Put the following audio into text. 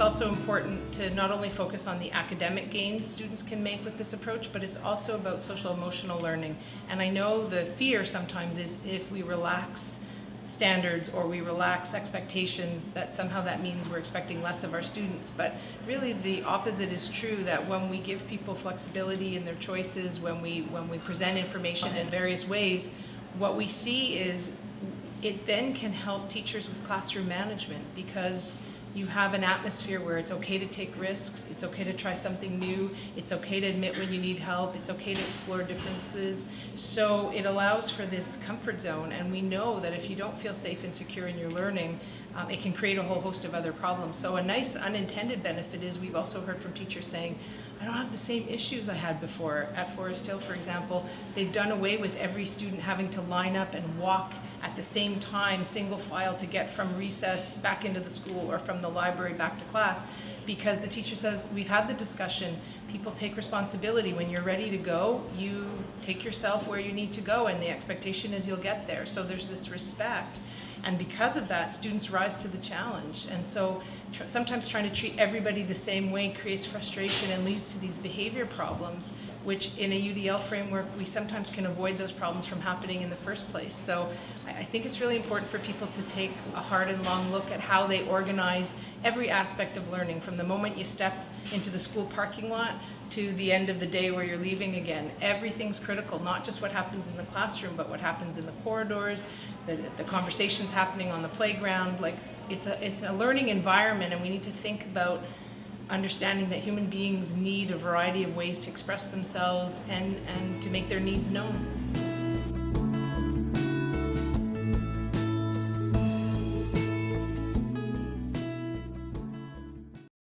also important to not only focus on the academic gains students can make with this approach, but it's also about social emotional learning. And I know the fear sometimes is if we relax standards or we relax expectations that somehow that means we're expecting less of our students but really the opposite is true that when we give people flexibility in their choices when we when we present information in various ways what we see is it then can help teachers with classroom management because you have an atmosphere where it's okay to take risks, it's okay to try something new, it's okay to admit when you need help, it's okay to explore differences. So it allows for this comfort zone and we know that if you don't feel safe and secure in your learning, um, it can create a whole host of other problems. So a nice unintended benefit is we've also heard from teachers saying, I don't have the same issues I had before. At Forest Hill, for example, they've done away with every student having to line up and walk at the same time, single file, to get from recess back into the school or from the library back to class because the teacher says, we've had the discussion, people take responsibility. When you're ready to go, you take yourself where you need to go and the expectation is you'll get there. So there's this respect. And because of that, students rise to the challenge. And so sometimes trying to treat everybody the same way creates frustration and leads to these behavior problems, which in a UDL framework, we sometimes can avoid those problems from happening in the first place. So I, think it's really important for people to take a hard and long look at how they organize every aspect of learning, from the moment you step into the school parking lot to the end of the day where you're leaving again. Everything's critical, not just what happens in the classroom, but what happens in the corridors, the, the conversations happening on the playground. Like it's a, it's a learning environment and we need to think about understanding that human beings need a variety of ways to express themselves and, and to make their needs known.